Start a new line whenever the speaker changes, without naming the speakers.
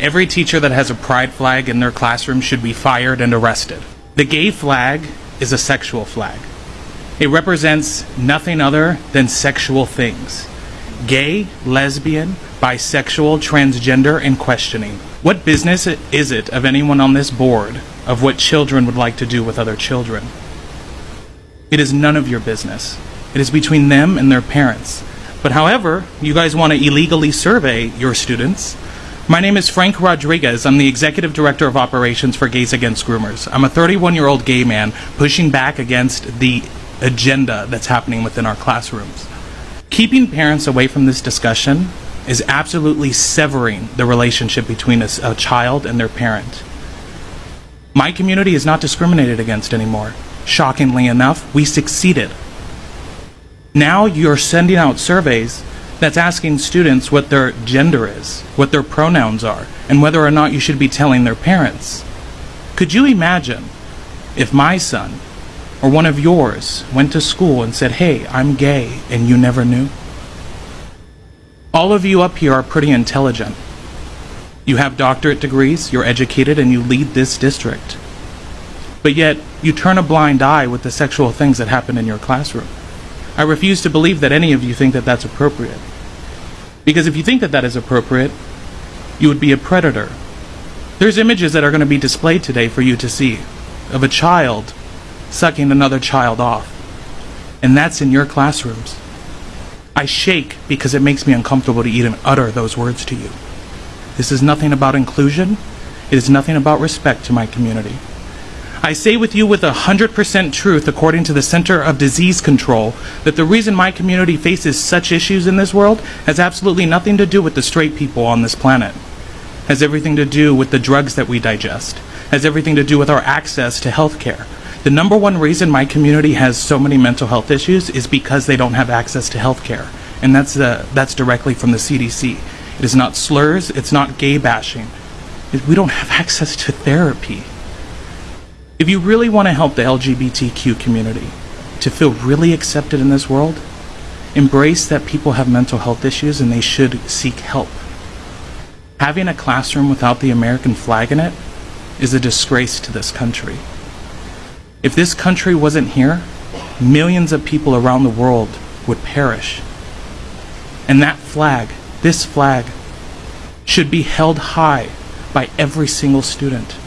Every teacher that has a pride flag in their classroom should be fired and arrested. The gay flag is a sexual flag. It represents nothing other than sexual things gay, lesbian, bisexual, transgender, and questioning. What business is it of anyone on this board of what children would like to do with other children? It is none of your business. It is between them and their parents. But however, you guys want to illegally survey your students. My name is Frank Rodriguez. I'm the Executive Director of Operations for Gays Against Groomers. I'm a 31 year old gay man pushing back against the agenda that's happening within our classrooms. Keeping parents away from this discussion is absolutely severing the relationship between a, a child and their parent. My community is not discriminated against anymore. Shockingly enough, we succeeded. Now you're sending out surveys that's asking students what their gender is, what their pronouns are, and whether or not you should be telling their parents. Could you imagine if my son or one of yours went to school and said, Hey, I'm gay, and you never knew? All of you up here are pretty intelligent. You have doctorate degrees, you're educated, and you lead this district. But yet, you turn a blind eye with the sexual things that happen in your classroom. I refuse to believe that any of you think that that's appropriate. Because if you think that that is appropriate, you would be a predator. There's images that are going to be displayed today for you to see of a child sucking another child off. And that's in your classrooms. I shake because it makes me uncomfortable to even utter those words to you. This is nothing about inclusion. It is nothing about respect to my community. I say with you with 100% truth, according to the Center of Disease Control, that the reason my community faces such issues in this world has absolutely nothing to do with the straight people on this planet. Has everything to do with the drugs that we digest. Has everything to do with our access to health care. The number one reason my community has so many mental health issues is because they don't have access to health care. And that's, uh, that's directly from the CDC. It is not slurs, it's not gay bashing. We don't have access to therapy. If you really want to help the LGBTQ community to feel really accepted in this world, embrace that people have mental health issues and they should seek help. Having a classroom without the American flag in it is a disgrace to this country. If this country wasn't here, millions of people around the world would perish. And that flag, this flag, should be held high by every single student.